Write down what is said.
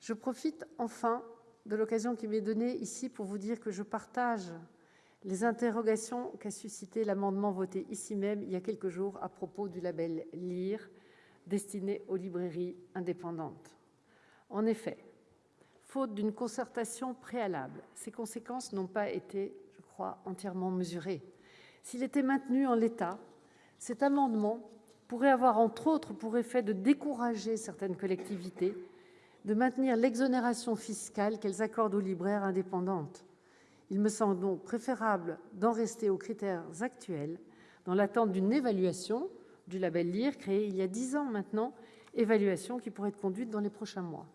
Je profite enfin de l'occasion qui m'est donnée ici pour vous dire que je partage les interrogations qu'a suscitées l'amendement voté ici même il y a quelques jours à propos du label « Lire » destiné aux librairies indépendantes. En effet, faute d'une concertation préalable, ses conséquences n'ont pas été, je crois, entièrement mesurées. S'il était maintenu en l'état, cet amendement pourrait avoir, entre autres, pour effet de décourager certaines collectivités de maintenir l'exonération fiscale qu'elles accordent aux libraires indépendantes. Il me semble donc préférable d'en rester aux critères actuels, dans l'attente d'une évaluation du label LIRE, créé il y a dix ans maintenant, évaluation qui pourrait être conduite dans les prochains mois.